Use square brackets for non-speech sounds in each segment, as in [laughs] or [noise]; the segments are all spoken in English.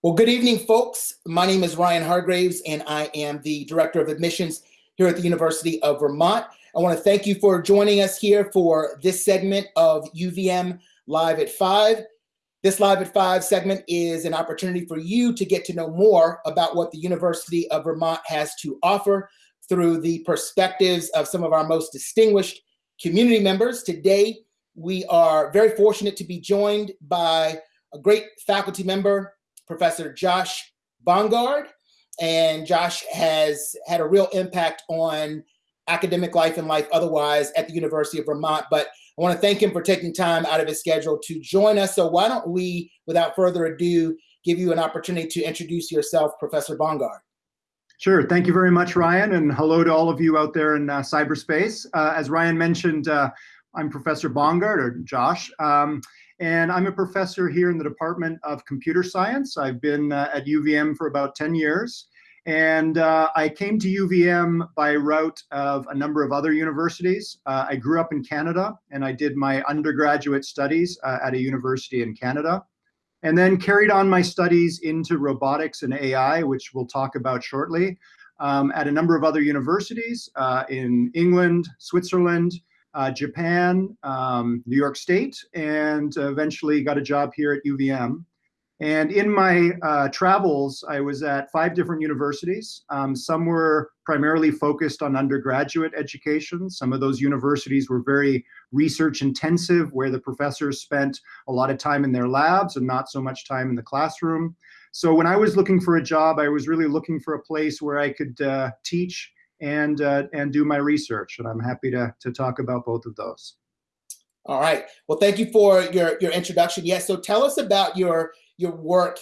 Well, good evening, folks. My name is Ryan Hargraves, and I am the Director of Admissions here at the University of Vermont. I want to thank you for joining us here for this segment of UVM Live at 5. This Live at 5 segment is an opportunity for you to get to know more about what the University of Vermont has to offer through the perspectives of some of our most distinguished community members. Today, we are very fortunate to be joined by a great faculty member, Professor Josh Bongard. And Josh has had a real impact on academic life and life otherwise at the University of Vermont. But I want to thank him for taking time out of his schedule to join us. So why don't we, without further ado, give you an opportunity to introduce yourself, Professor Bongard. Sure. Thank you very much, Ryan, and hello to all of you out there in uh, cyberspace. Uh, as Ryan mentioned, uh, I'm Professor Bongard, or Josh. Um, and I'm a professor here in the Department of Computer Science. I've been uh, at UVM for about 10 years. And uh, I came to UVM by route of a number of other universities. Uh, I grew up in Canada and I did my undergraduate studies uh, at a university in Canada. And then carried on my studies into robotics and AI, which we'll talk about shortly, um, at a number of other universities uh, in England, Switzerland, uh, Japan, um, New York State, and eventually got a job here at UVM. And in my uh, travels, I was at five different universities. Um, some were primarily focused on undergraduate education. Some of those universities were very research intensive, where the professors spent a lot of time in their labs and not so much time in the classroom. So when I was looking for a job, I was really looking for a place where I could uh, teach and uh, and do my research. And I'm happy to to talk about both of those. All right. Well, thank you for your your introduction. Yes. So tell us about your your work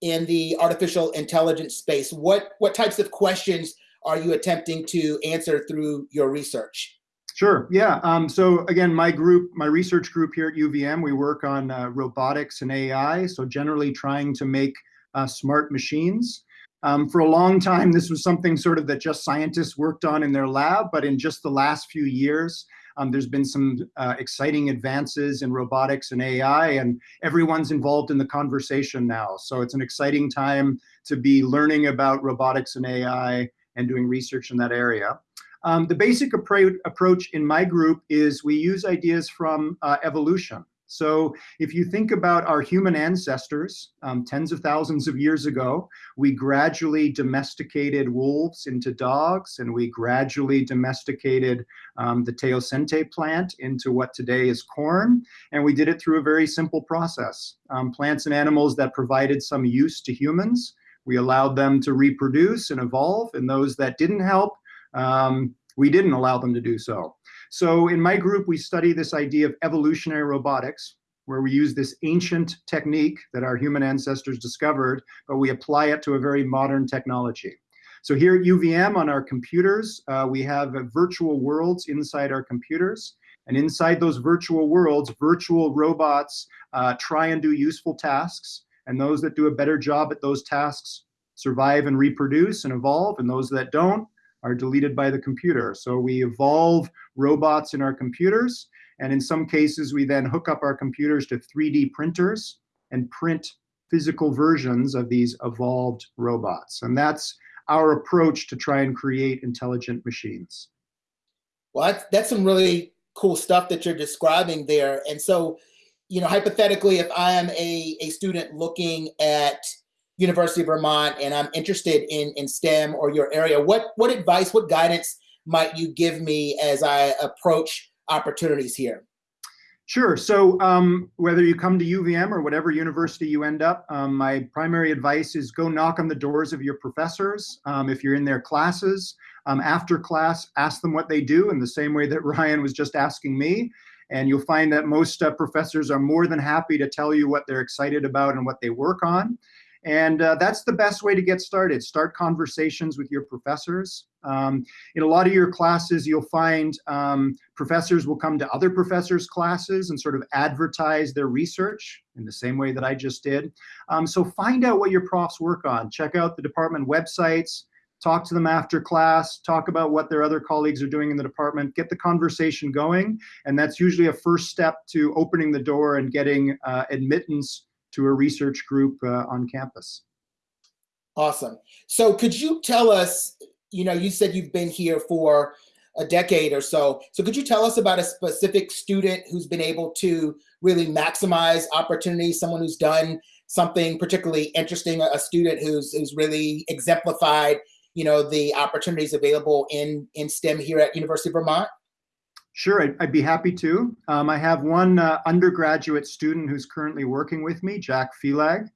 in the artificial intelligence space. What what types of questions are you attempting to answer through your research? Sure. Yeah. Um, so again, my group, my research group here at UVM, we work on uh, robotics and AI. So generally trying to make uh, smart machines. Um, for a long time, this was something sort of that just scientists worked on in their lab, but in just the last few years, um, there's been some uh, exciting advances in robotics and AI, and everyone's involved in the conversation now. So it's an exciting time to be learning about robotics and AI and doing research in that area. Um, the basic appro approach in my group is we use ideas from uh, evolution. So if you think about our human ancestors, um, tens of thousands of years ago, we gradually domesticated wolves into dogs, and we gradually domesticated um, the teosinte plant into what today is corn. And we did it through a very simple process. Um, plants and animals that provided some use to humans, we allowed them to reproduce and evolve, and those that didn't help, um, we didn't allow them to do so. So in my group, we study this idea of evolutionary robotics, where we use this ancient technique that our human ancestors discovered, but we apply it to a very modern technology. So here at UVM on our computers, uh, we have virtual worlds inside our computers. And inside those virtual worlds, virtual robots uh, try and do useful tasks. And those that do a better job at those tasks survive and reproduce and evolve. And those that don't are deleted by the computer. So we evolve robots in our computers. And in some cases, we then hook up our computers to 3D printers and print physical versions of these evolved robots. And that's our approach to try and create intelligent machines. Well, that's, that's some really cool stuff that you're describing there. And so, you know, hypothetically, if I am a, a student looking at University of Vermont and I'm interested in, in STEM or your area, what, what advice, what guidance might you give me as I approach opportunities here? Sure. So um, whether you come to UVM or whatever university you end up, um, my primary advice is go knock on the doors of your professors. Um, if you're in their classes, um, after class, ask them what they do in the same way that [laughs] Ryan was just asking me. And you'll find that most uh, professors are more than happy to tell you what they're excited about and what they work on. And uh, that's the best way to get started. Start conversations with your professors. Um, in a lot of your classes, you'll find um, professors will come to other professors' classes and sort of advertise their research in the same way that I just did. Um, so find out what your profs work on. Check out the department websites, talk to them after class, talk about what their other colleagues are doing in the department, get the conversation going. And that's usually a first step to opening the door and getting uh, admittance to a research group uh, on campus. Awesome. So could you tell us, you know, you said you've been here for a decade or so. So could you tell us about a specific student who's been able to really maximize opportunities, someone who's done something particularly interesting, a student who's, who's really exemplified, you know, the opportunities available in, in STEM here at University of Vermont? Sure, I'd, I'd be happy to. Um, I have one uh, undergraduate student who's currently working with me, Jack Felag.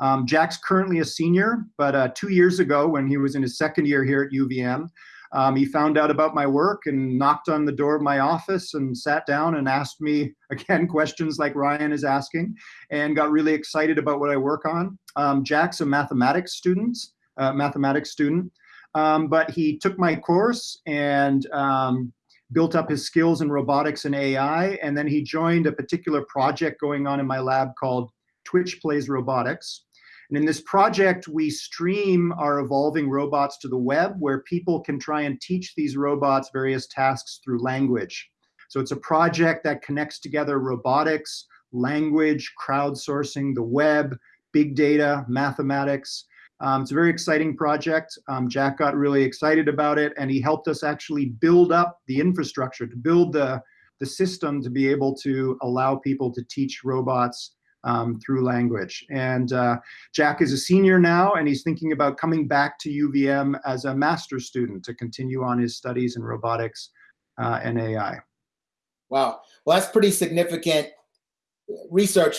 Um, Jack's currently a senior, but uh, two years ago when he was in his second year here at UVM, um, he found out about my work and knocked on the door of my office and sat down and asked me, [laughs] again, questions like Ryan is asking, and got really excited about what I work on. Um, Jack's a mathematics student, uh, mathematics student, um, but he took my course and um, built up his skills in robotics and AI, and then he joined a particular project going on in my lab called Twitch Plays Robotics. And in this project, we stream our evolving robots to the web where people can try and teach these robots various tasks through language. So it's a project that connects together robotics, language, crowdsourcing, the web, big data, mathematics. Um, it's a very exciting project. Um, Jack got really excited about it and he helped us actually build up the infrastructure, to build the, the system to be able to allow people to teach robots um, through language. And uh, Jack is a senior now, and he's thinking about coming back to UVM as a master's student to continue on his studies in robotics uh, and AI. Wow, well, that's pretty significant research,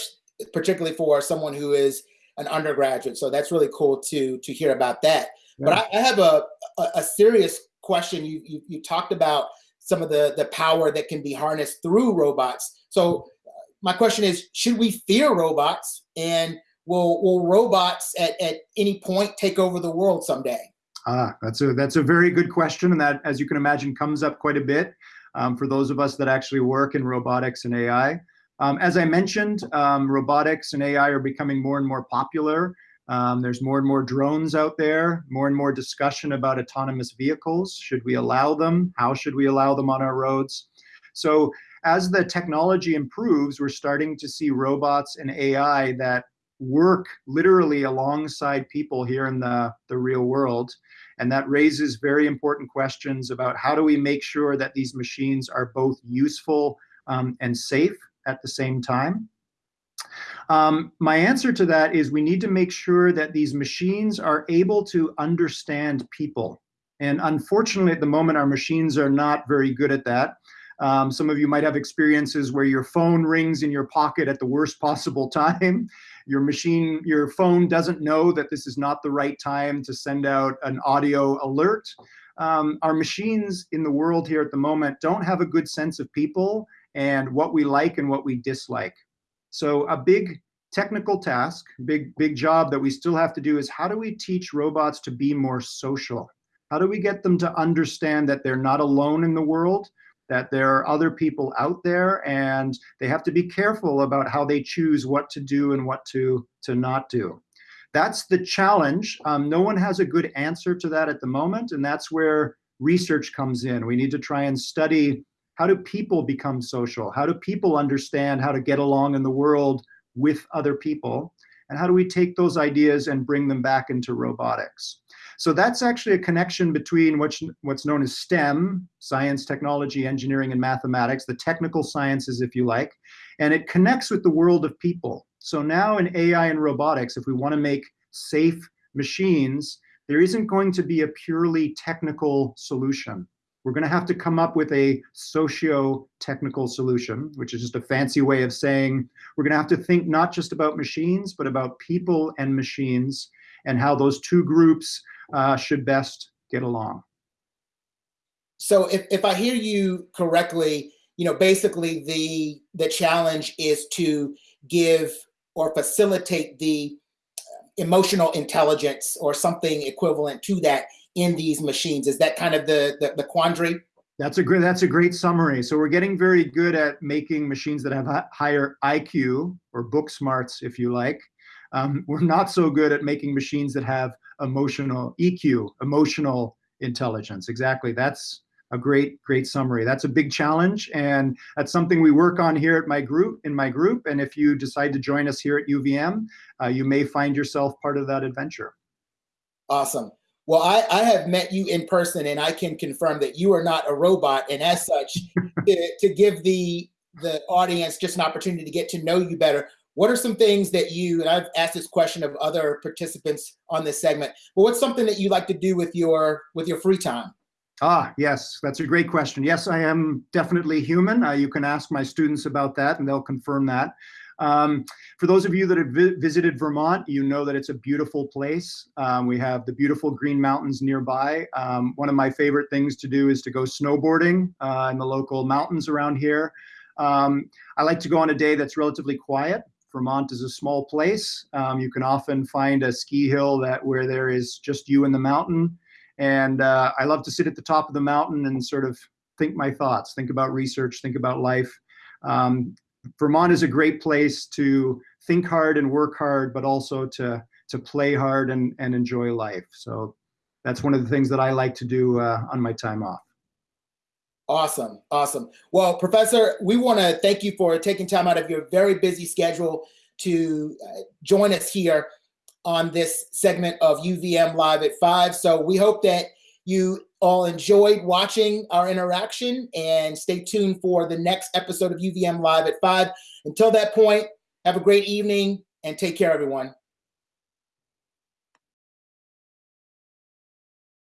particularly for someone who is an undergraduate. So that's really cool to to hear about that. Yeah. But I, I, have a, a, a serious question. You, you you talked about some of the the power that can be harnessed through robots. So my question is, should we fear robots and will, will robots at, at any point take over the world someday? Ah, that's a, that's a very good question. And that, as you can imagine, comes up quite a bit um, for those of us that actually work in robotics and AI. Um, as I mentioned, um, robotics and AI are becoming more and more popular. Um, there's more and more drones out there, more and more discussion about autonomous vehicles. Should we allow them? How should we allow them on our roads? So as the technology improves, we're starting to see robots and AI that work literally alongside people here in the, the real world. And that raises very important questions about how do we make sure that these machines are both useful um, and safe at the same time. Um, my answer to that is we need to make sure that these machines are able to understand people. And unfortunately, at the moment, our machines are not very good at that. Um, some of you might have experiences where your phone rings in your pocket at the worst [laughs] possible time. Your machine, your phone doesn't know that this is not the right time to send out an audio alert. Um, our machines in the world here at the moment don't have a good sense of people and what we like and what we dislike. So a big technical task, big, big job that we still have to do is how do we teach robots to be more social? How do we get them to understand that they're not alone in the world, that there are other people out there and they have to be careful about how they choose what to do and what to, to not do. That's the challenge. Um, no one has a good answer to that at the moment, and that's where research comes in. We need to try and study how do people become social? How do people understand how to get along in the world with other people? And how do we take those ideas and bring them back into robotics? So that's actually a connection between what's, what's known as STEM, science, technology, engineering, and mathematics, the technical sciences, if you like, and it connects with the world of people. So now in AI and robotics, if we want to make safe machines, there isn't going to be a purely technical solution. We're going to have to come up with a socio-technical solution, which is just a fancy way of saying we're going to have to think not just about machines, but about people and machines and how those two groups uh, should best get along. So if, if I hear you correctly, you know, basically the the challenge is to give or facilitate the emotional intelligence or something equivalent to that in these machines. Is that kind of the, the, the quandary? That's a great that's a great summary. So we're getting very good at making machines that have higher IQ or book smarts, if you like. Um, we're not so good at making machines that have emotional EQ, emotional intelligence. Exactly. That's a great, great summary. That's a big challenge, and that's something we work on here at my group. In my group, and if you decide to join us here at UVM, uh, you may find yourself part of that adventure. Awesome. Well, I, I have met you in person and I can confirm that you are not a robot. And as such, [laughs] to, to give the the audience just an opportunity to get to know you better, what are some things that you, and I've asked this question of other participants on this segment, but what's something that you like to do with your with your free time? Ah, yes, that's a great question. Yes, I am definitely human. Uh, you can ask my students about that and they'll confirm that. Um, for those of you that have vi visited Vermont, you know that it's a beautiful place. Um, we have the beautiful Green Mountains nearby. Um, one of my favorite things to do is to go snowboarding uh, in the local mountains around here. Um, I like to go on a day that's relatively quiet. Vermont is a small place. Um, you can often find a ski hill that where there is just you in the mountain. And uh, I love to sit at the top of the mountain and sort of think my thoughts, think about research, think about life. Um, Vermont is a great place to think hard and work hard, but also to to play hard and, and enjoy life. So that's one of the things that I like to do uh, on my time off. Awesome, awesome. Well, Professor, we want to thank you for taking time out of your very busy schedule to uh, join us here on this segment of UVM Live at 5. So we hope that you all enjoyed watching our interaction and stay tuned for the next episode of UVM Live at 5. Until that point, have a great evening and take care, everyone.